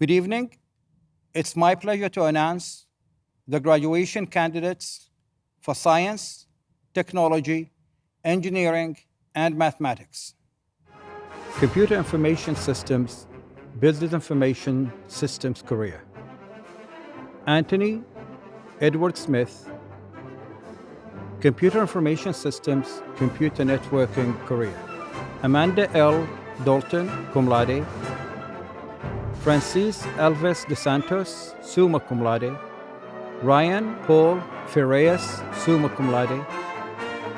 Good evening. It's my pleasure to announce the graduation candidates for science, technology, engineering, and mathematics. Computer Information Systems, Business Information Systems career. Anthony Edward Smith, Computer Information Systems, Computer Networking career. Amanda L. Dalton, cum laude. Francis Alves De Santos, summa cum laude. Ryan Paul Ferreas, summa cum laude.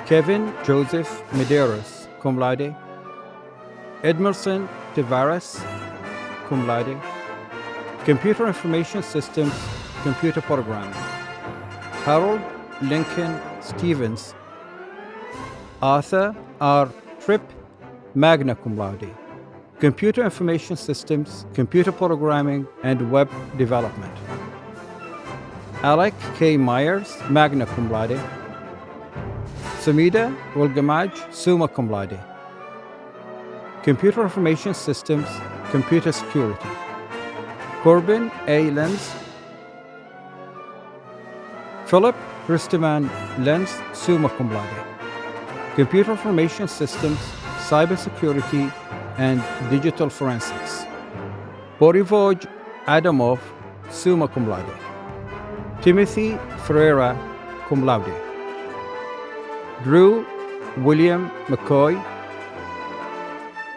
Kevin Joseph Medeiros, cum laude. Edmerson Tavares, cum laude. Computer Information Systems, Computer Programming. Harold Lincoln Stevens. Arthur R. Tripp, magna cum laude. Computer Information Systems, Computer Programming, and Web Development. Alec K. Myers, magna cum laude. Samida Wilgamaj, summa cum laude. Computer Information Systems, Computer Security. Corbin A. Lenz. Philip Christeman Lenz, summa cum laude. Computer Information Systems, Cybersecurity, and Digital Forensics. Borivoj Adamov, summa cum laude. Timothy Ferreira, cum laude. Drew William McCoy.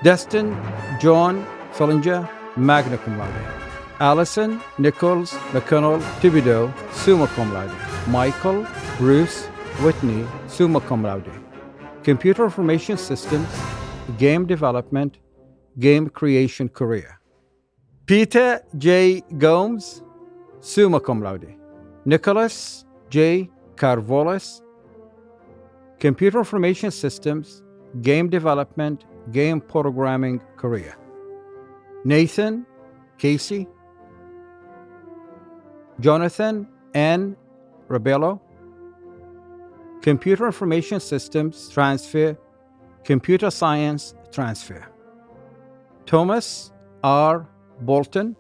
Destin John Fellinger, magna cum laude. Allison Nichols McConnell Thibodeau, summa cum laude. Michael Bruce Whitney, summa cum laude. Computer Information Systems, Game Development, Game Creation career. Peter J. Gomes, summa cum laude. Nicholas J. Carvolas, Computer Information Systems, Game Development, Game Programming career. Nathan Casey, Jonathan N. Rebello, Computer Information Systems Transfer, Computer Science Transfer. Thomas R. Bolton,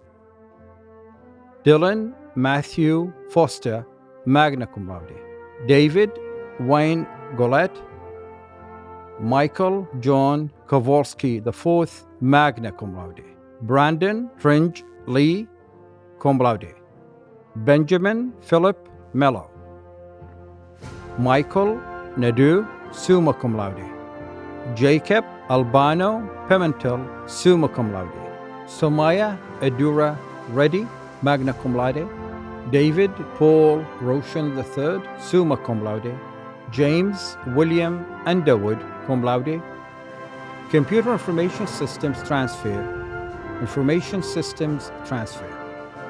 Dylan Matthew Foster, magna cum laude. David Wayne Golette, Michael John Kowalski IV, magna cum laude. Brandon Fringe Lee, cum laude. Benjamin Philip Mello. Michael Nadu, summa cum laude. Jacob Albano Pimentel, summa cum laude. Somaya Edura Reddy, magna cum laude. David Paul Roshan III, summa cum laude. James William Underwood, cum laude. Computer Information Systems Transfer, Information Systems Transfer.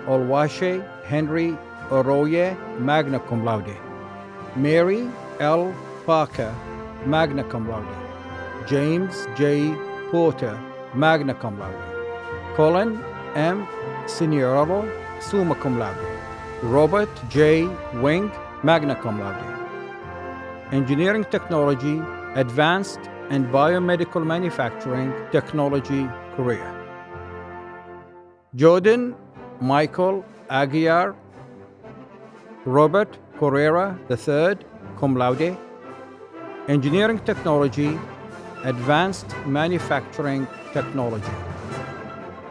Olwashe Henry Oroye, magna cum laude. Mary L. Parker, magna cum laude. James J. Porter, magna cum laude. Colin M. Signorello, summa cum laude. Robert J. Wing, magna cum laude. Engineering Technology, Advanced and Biomedical Manufacturing Technology career. Jordan Michael Aguiar, Robert Correra III, cum laude. Engineering Technology, Advanced Manufacturing Technology.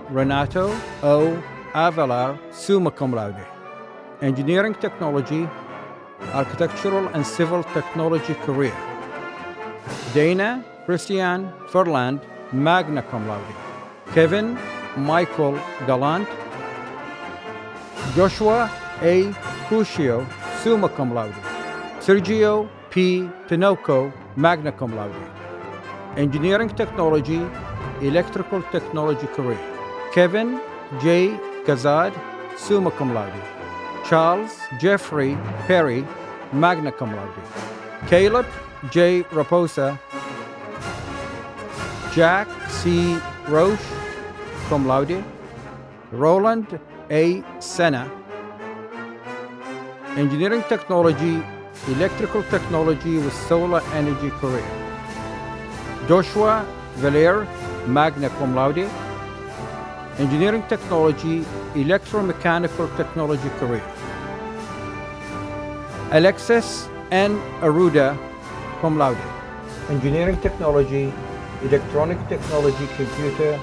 Renato O. Avalar, summa cum laude. Engineering Technology, Architectural and Civil Technology career. Dana Christian Ferland, magna cum laude. Kevin Michael Gallant. Joshua A. Crucio, summa cum laude. Sergio P. Tinoco, magna cum laude. Engineering Technology, Electrical Technology career. Kevin J. Gazad, summa cum laude. Charles Jeffrey Perry, magna cum laude. Caleb J. Raposa, Jack C. Roche, cum laude. Roland A. Senna, Engineering Technology, Electrical Technology with Solar Energy career. Joshua Valer, magna cum laude. Engineering Technology, Electromechanical Technology career. Alexis N. Aruda, cum laude. Engineering Technology, Electronic Technology, Computer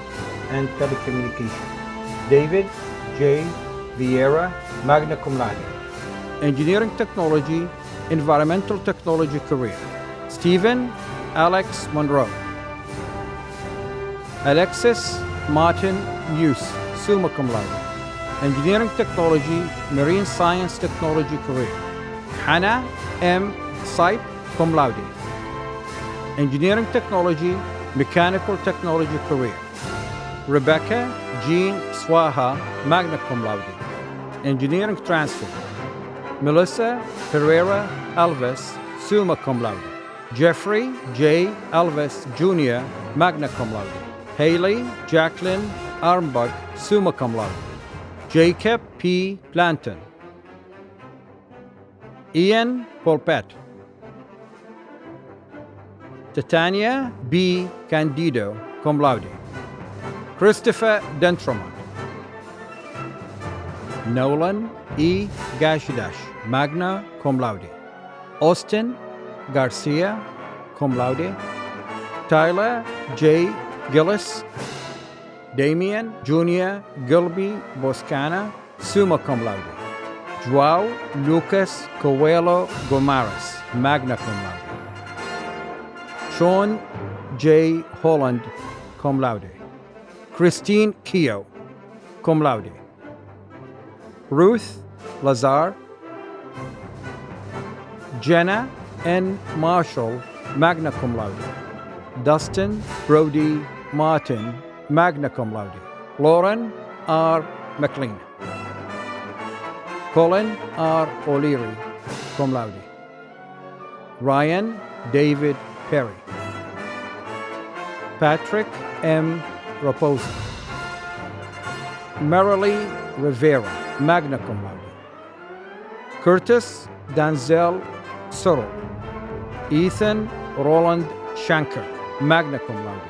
and Telecommunication. David J. Vieira, magna cum laude. Engineering Technology, Environmental Technology career. Stephen Alex Monroe. Alexis Martin Muse, summa cum laude. Engineering Technology, Marine Science Technology career. Hannah M. Sipe, cum laude. Engineering Technology, Mechanical Technology career. Rebecca Jean Swaha, magna cum laude. Engineering Transfer. Melissa Pereira Alves, summa cum laude. Jeffrey J. Alves Jr., magna cum laude. Haley Jacqueline Armbach, summa cum laude. Jacob P. Planton. Ian Polpet. Titania B. Candido, cum laude. Christopher Dentromont. Nolan E. Gashidash, magna cum laude. Austin Garcia, cum laude. Tyler J. Gillis. Damian Junior Gilby Boscana, summa cum laude. Joao Lucas Coelho Gomares, magna cum laude. Sean J. Holland, cum laude. Christine Keogh, cum laude. Ruth Lazar. Jenna N. Marshall, magna cum laude. Dustin Brody Martin, magna cum laude. Lauren R. McLean. Colin R. O'Leary, cum laude. Ryan David Perry. Patrick M. Raposa. Marilee Rivera, magna cum laude. Curtis Danzel Sorrell. Ethan Roland Shanker, magna cum laude.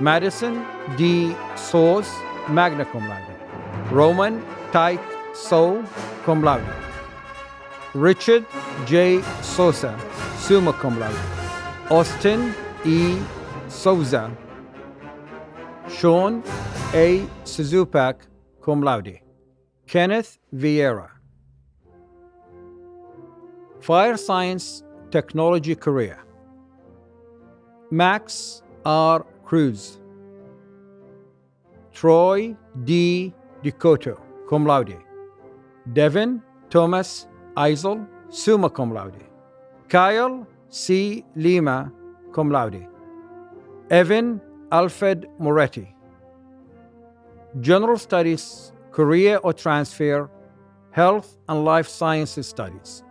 Madison D. Soos, magna cum laude. Roman Tyke So, cum laude. Richard J. Sosa, summa cum laude. Austin E. Souza. Sean A. Suzupak, cum laude. Kenneth Vieira. Fire Science Technology career. Max R. Cruz. Troy D. Dicoto, cum laude. Devin Thomas Eisel, summa cum laude. Kyle C. Lima, cum laude. Evan Alfred Moretti. General Studies, Career or Transfer, Health and Life Sciences Studies.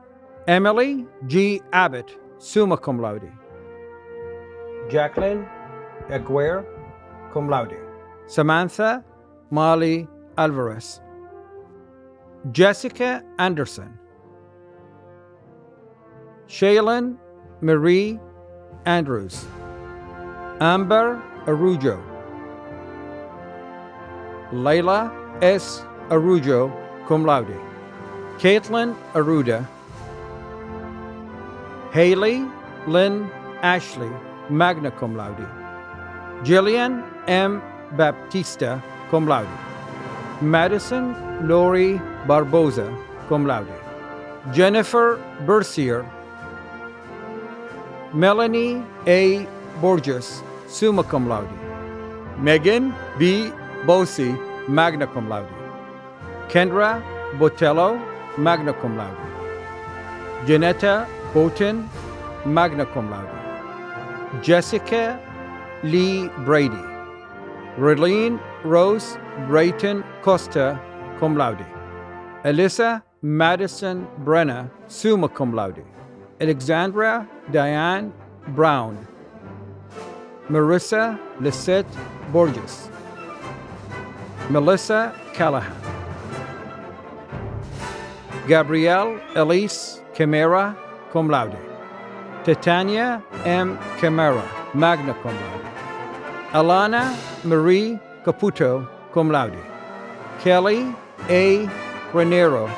Emily G. Abbott, summa cum laude. Jacqueline Aguirre, cum laude. Samantha Molly Alvarez. Jessica Anderson. Shaylin Marie Andrews. Amber Arujo. Layla S. Arujo, cum laude. Caitlin Aruda. Haley Lynn Ashley, magna cum laude. Jillian M. Baptista, cum laude. Madison Lori Barboza, cum laude. Jennifer Bercier. Melanie A. Borges, summa cum laude. Megan B. Bosi, magna cum laude. Kendra Botello, magna cum laude. Janetta Boughton, magna cum laude. Jessica Lee Brady. Relene Rose Brayton Costa, cum laude. Alyssa Madison Brenner, summa cum laude. Alexandra Diane Brown. Marissa Lisette Borges. Melissa Callahan. Gabrielle Elise Camara, cum laude. Titania M. Camara, magna cum laude. Alana Marie Caputo, cum laude. Kelly A. Granero.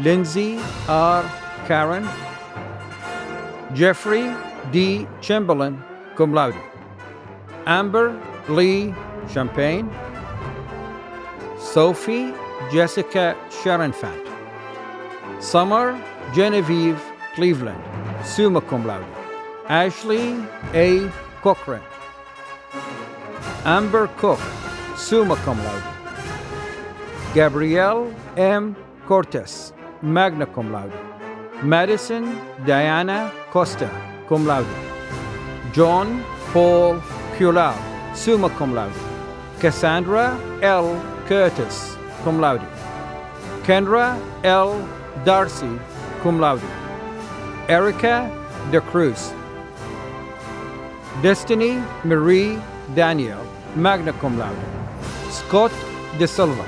Lindsay R. Karen. Jeffrey D. Chamberlain, cum laude. Amber Lee Champagne. Sophie Jessica Sharonfant. Summer Genevieve Cleveland, summa cum laude. Ashley A. Cochran. Amber Cook, summa cum laude. Gabrielle M. Cortes, magna cum laude. Madison Diana Costa, cum laude. John Paul Culal, summa cum laude. Cassandra L. Curtis, cum laude. Kendra L. Darcy, cum laude. Erica De Cruz. Destiny Marie Daniel, magna cum laude. Scott De Silva.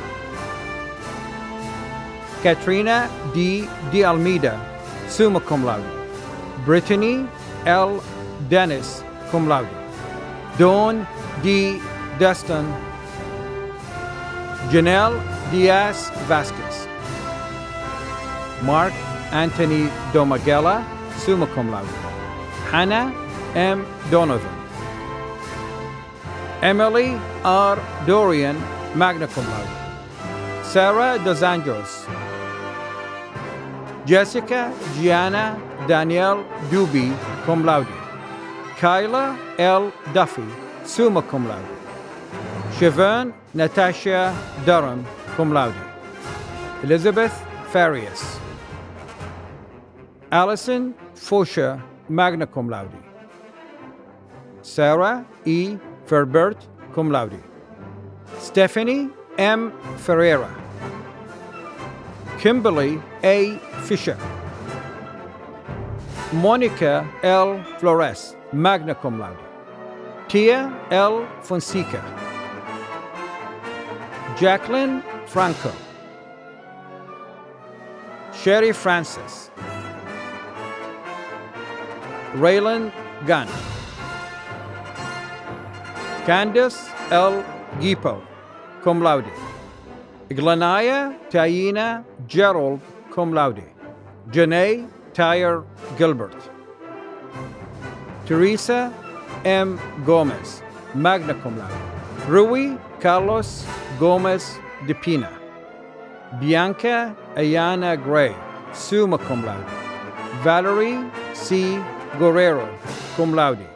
Katrina D. De Almeida, summa cum laude. Brittany L. Dennis, cum laude. Dawn D. Destin. Janelle Diaz Vasquez. Mark Anthony Domagella, summa cum laude. Hannah M. Donovan. Emily R. Dorian, magna cum laude. Sarah Dos Anjos. Jessica Gianna Danielle Duby, cum laude. Kyla L. Duffy, summa cum laude. Siobhan Natasha Durham, cum laude. Elizabeth Farias. Allison Fosha, magna cum laude. Sarah E. Ferbert, cum laude. Stephanie M. Ferreira. Kimberly A. Fisher. Monica L. Flores, magna cum laude. Tia L. Fonseca. Jacqueline Franco. Sherry Francis. Raylan Gunn. Candace L. Gipo, cum laude. Glenaya Taina Gerald, cum laude. Janae Tyre Gilbert. Teresa M. Gomez, magna cum laude. Rui Carlos Gomez de Pina. Bianca Ayana Gray, summa cum laude. Valerie C. Guerrero, cum laude.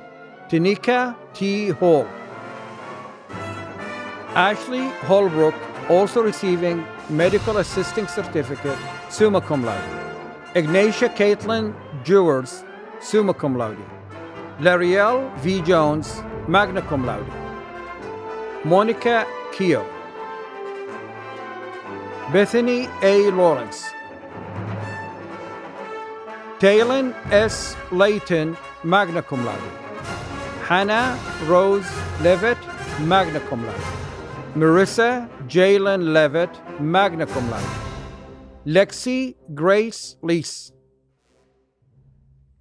Tanika T. Hall. Ashley Holbrook, also receiving medical assisting certificate, summa cum laude. Ignatia Caitlin Jewers, summa cum laude. Lariel V. Jones, magna cum laude. Monica Keo. Bethany A. Lawrence. Taylon S. Layton, magna cum laude. Hannah Rose Levitt, magna cum laude. Marissa Jalen Levitt, magna cum laude. Lexi Grace Lease.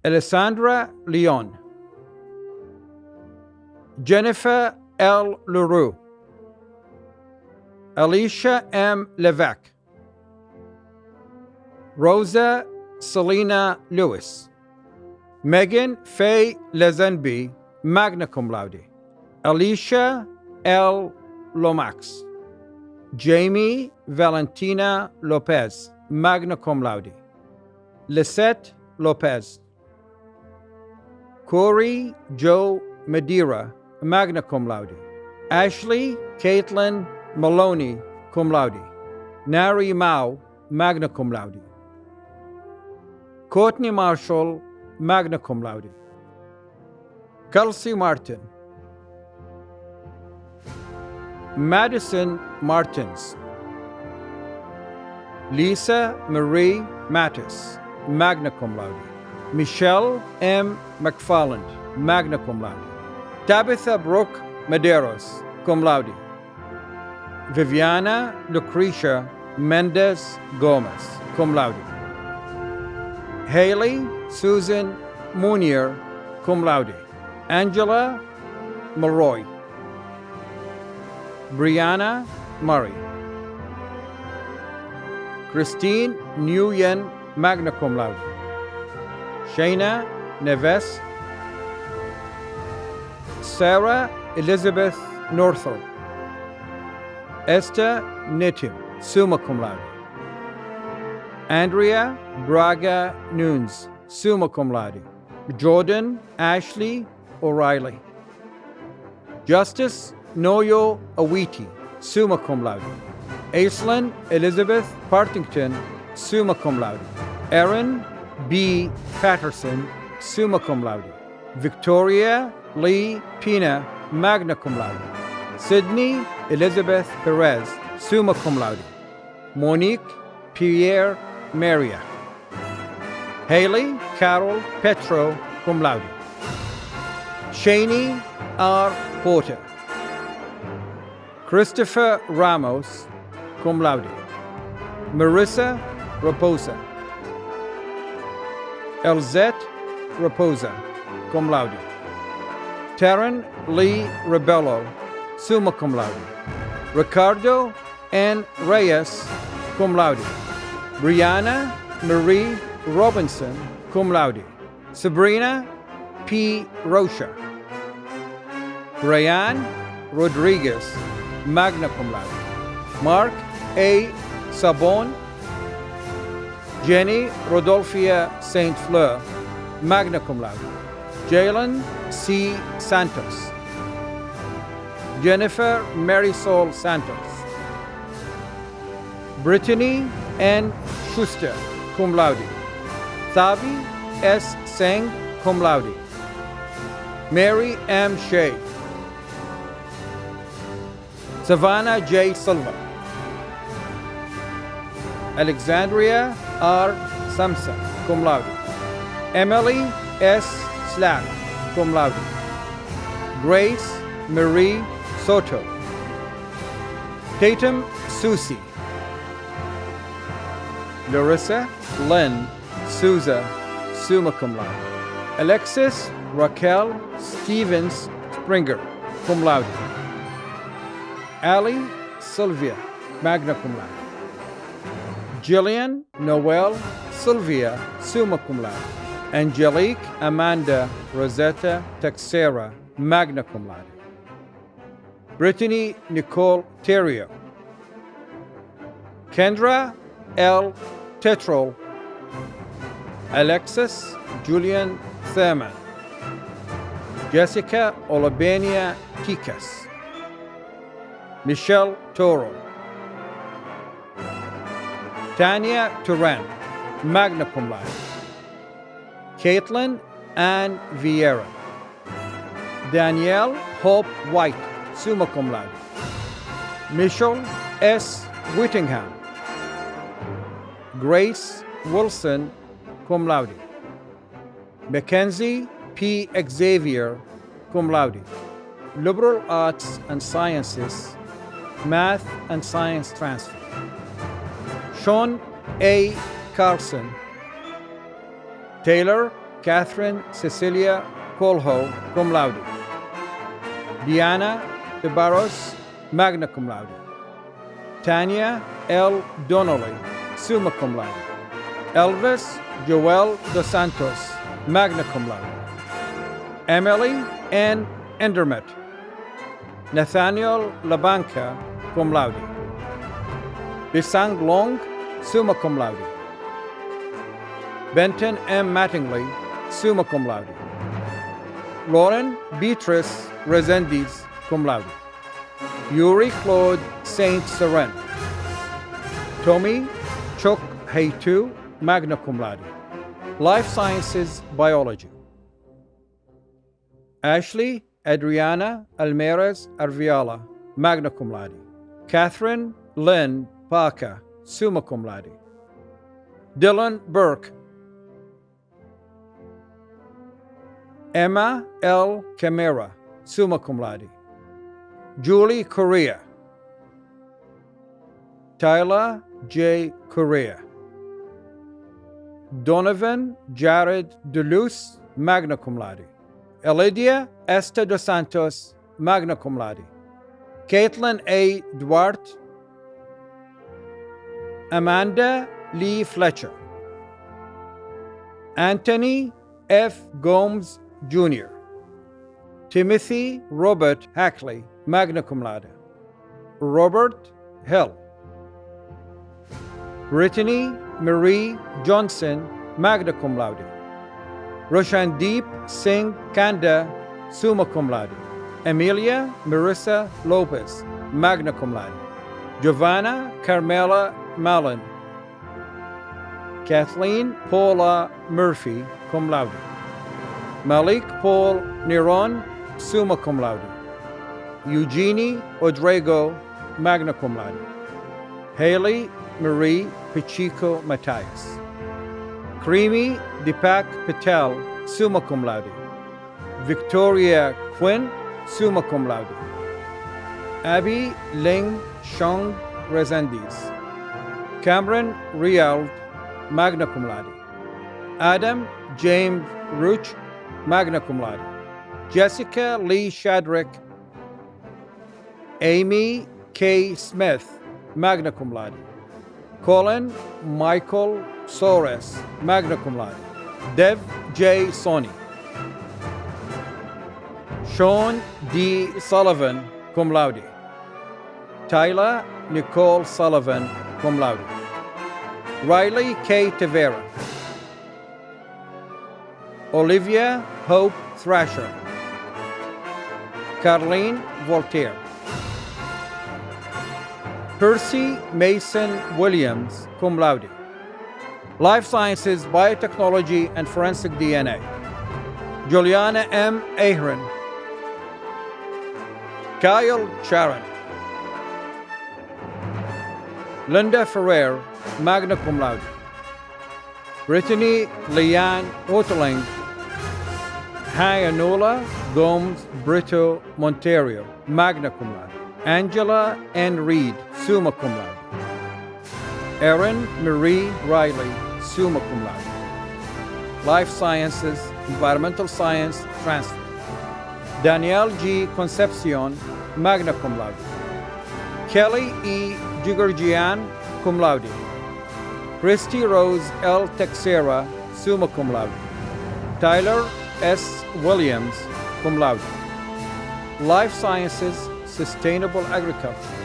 Alessandra Leon. Jennifer L. LaRue. Alicia M. Levesque. Rosa Selena Lewis. Megan Faye Lezenby, magna cum laude. Alicia L. Lomax. Jamie Valentina Lopez, magna cum laude. Lisette Lopez. Corey Joe Madeira, magna cum laude. Ashley Caitlin Maloney, cum laude. Nari Mao, magna cum laude. Courtney Marshall, magna cum laude. Kelsey Martin. Madison Martins. Lisa Marie Mattis, magna cum laude. Michelle M. McFarland, magna cum laude. Tabitha Brooke Medeiros, cum laude. Viviana Lucretia Mendez Gomez, cum laude. Haley Susan Munier, cum laude. Angela Malroy. Brianna Murray. Christine Nguyen, magna cum laude. Shayna Neves. Sarah Elizabeth Northrup. Esther Nitim, summa cum laude. Andrea Braga Nunes, summa cum laude. Jordan Ashley O'Reilly. Justice Noyo Awiti, summa cum laude. Aislinn Elizabeth Partington, summa cum laude. Erin B. Patterson, summa cum laude. Victoria Lee Pina, magna cum laude. Sydney Elizabeth Perez, summa cum laude. Monique Pierre Maria. Haley Carol Petro, cum laude. Shaney R. Porter. Christopher Ramos, cum laude. Marissa Raposa. Elzette Raposa, cum laude. Taryn Lee Rebello, summa cum laude. Ricardo N. Reyes, cum laude. Brianna Marie Robinson, cum laude. Sabrina P. Rocha. Brian Rodriguez, magna cum laude. Mark A. Sabon. Jenny Rodolphia St. Fleur, magna cum laude. Jalen C. Santos. Jennifer Marisol Santos. Brittany N. Schuster, cum laude. Thavi S. Singh, cum laude. Mary M. Shea. Savannah J. Silva. Alexandria R. Samson, cum laude. Emily S. Slack, cum laude. Grace Marie Soto. Tatum Susie. Larissa Lynn Souza, summa cum laude. Alexis Raquel Stevens Springer, cum laude. Ali Sylvia, magna cum laude. Jillian Noel Sylvia, summa cum laude. Angelique Amanda Rosetta Texera, magna cum laude. Brittany Nicole Terrio. Kendra L. Tetrol. Alexis Julian Thurman. Jessica Olabania Tikas. Michelle Toro. Tanya Turan, magna cum laude. Caitlin Ann Vieira. Danielle Hope White, summa cum laude. Michelle S. Whittingham. Grace Wilson, cum laude. Mackenzie P. Xavier, cum laude. Liberal Arts and Sciences, Math and Science Transfer. Sean A. Carlson. Taylor Catherine Cecilia Colho, cum laude. Diana De Barros, magna cum laude. Tanya L. Donnelly, summa cum laude. Elvis Joel Dos Santos, magna cum laude. Emily N. Endermet. Nathaniel Labanca, cum laude. Bisang Long, summa cum laude. Benton M. Mattingly, summa cum laude. Lauren Beatrice Resendiz, cum laude. Yuri Claude Saint Seren. Tommy Chok Heitu, magna cum laude. Life Sciences Biology. Ashley Adriana Almeres Arviala, magna cum laude. Catherine Lynn Parker, summa cum laude. Dylan Burke. Emma L. Camara, summa cum laude. Julie Correa. Tyler J. Correa. Donovan Jared Deleuze, magna cum laude. Elidia Esther dos Santos, magna cum laude. Caitlin A. Duarte, Amanda Lee Fletcher, Anthony F. Gomes Jr., Timothy Robert Hackley, magna cum laude, Robert Hill, Brittany Marie Johnson, magna cum laude, Roshandeep Singh Kanda, summa cum laude, Emilia Marissa Lopez, magna cum laude, Giovanna Carmela Mallon, Kathleen Paula Murphy, cum laude, Malik Paul Niron, summa cum laude, Eugenie Odrego, magna cum laude, Haley Marie Pacheco Matthias, Creamy Deepak Patel, summa cum laude, Victoria Quinn, summa cum laude, Abby Ling Shong Resendiz, Cameron Riald, magna cum laude, Adam James Ruch, magna cum laude, Jessica Lee Shadrick, Amy K. Smith, magna cum laude, Colin Michael Sores, magna cum laude, Dev J. Sony, Sean D. Sullivan, cum laude, Tyler Nicole Sullivan, cum laude, Riley K. Tavera, Olivia Hope Thrasher, Carlene Voltaire, Percy Mason Williams, cum laude, Life Sciences, Biotechnology, and Forensic DNA, Juliana M. Ahern, Kyle Sharon, Linda Ferrer, magna cum laude, Brittany Leanne Oterling, Hayanola Gomes Brito Monterio, magna cum laude, Angela N. Reed, summa cum laude, Erin Marie Riley, summa cum laude, Life Sciences, Environmental Science, transfer, Danielle G. Concepcion, magna cum laude, Kelly E. Jigurgian, cum laude, Christy Rose L. Texera, summa cum laude, Tyler S. Williams, cum laude, Life Sciences, Sustainable Agriculture,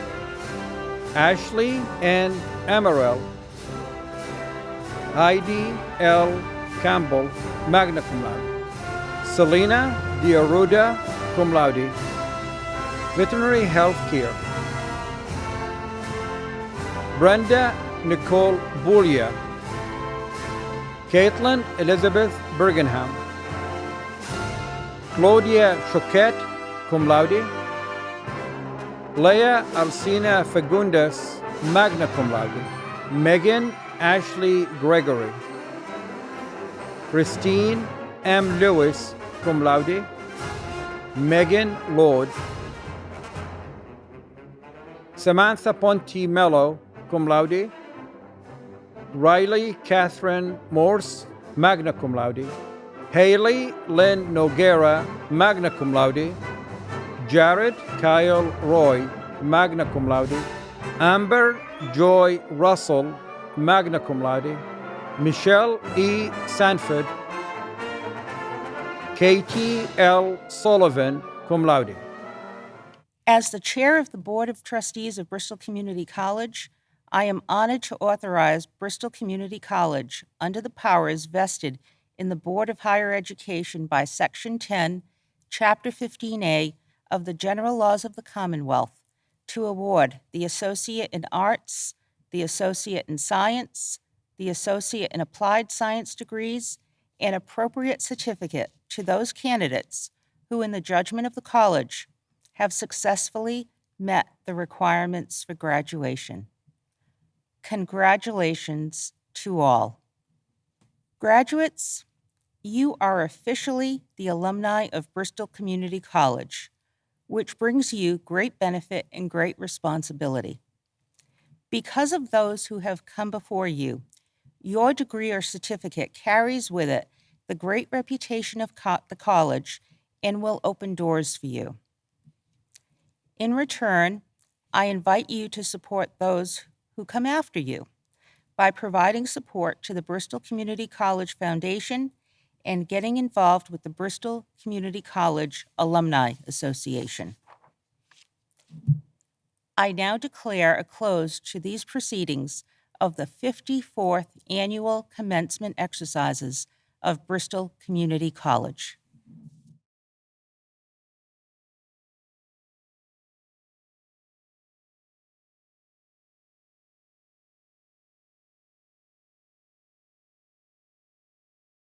Ashley N. Amaral, Heidi L. Campbell, magna cum laude, Selena Diaruda, cum laude, Veterinary Health Care, Brenda Nicole Boulia, Caitlin Elizabeth Bergenham, Claudia Choquette, cum laude, Leah Alcina Fagundes, magna cum laude, Megan Ashley Gregory, Christine M. Lewis, cum laude, Megan Lord, Samantha Ponti Mello, cum laude, Riley Catherine Morse, magna cum laude, Haley Lynn Noguera, magna cum laude, Jared Kyle Roy, magna cum laude, Amber Joy Russell, magna cum laude, Michelle E. Sanford, Katie L. Sullivan, cum laude. As the chair of the Board of Trustees of Bristol Community College, I am honored to authorize Bristol Community College, under the powers vested in the Board of Higher Education by Section 10, Chapter 15A of the General Laws of the Commonwealth, to award the Associate in Arts, the Associate in Science, the Associate in Applied Science degrees, and appropriate certificate to those candidates who, in the judgment of the college, have successfully met the requirements for graduation. Congratulations to all. Graduates, you are officially the alumni of Bristol Community College, which brings you great benefit and great responsibility. Because of those who have come before you, your degree or certificate carries with it the great reputation of co- the college and will open doors for you. In return, I invite you to support those who come after you by providing support to the Bristol Community College Foundation and getting involved with the Bristol Community College Alumni Association. I now declare a close to these proceedings of the 54th Annual Commencement Exercises of Bristol Community College.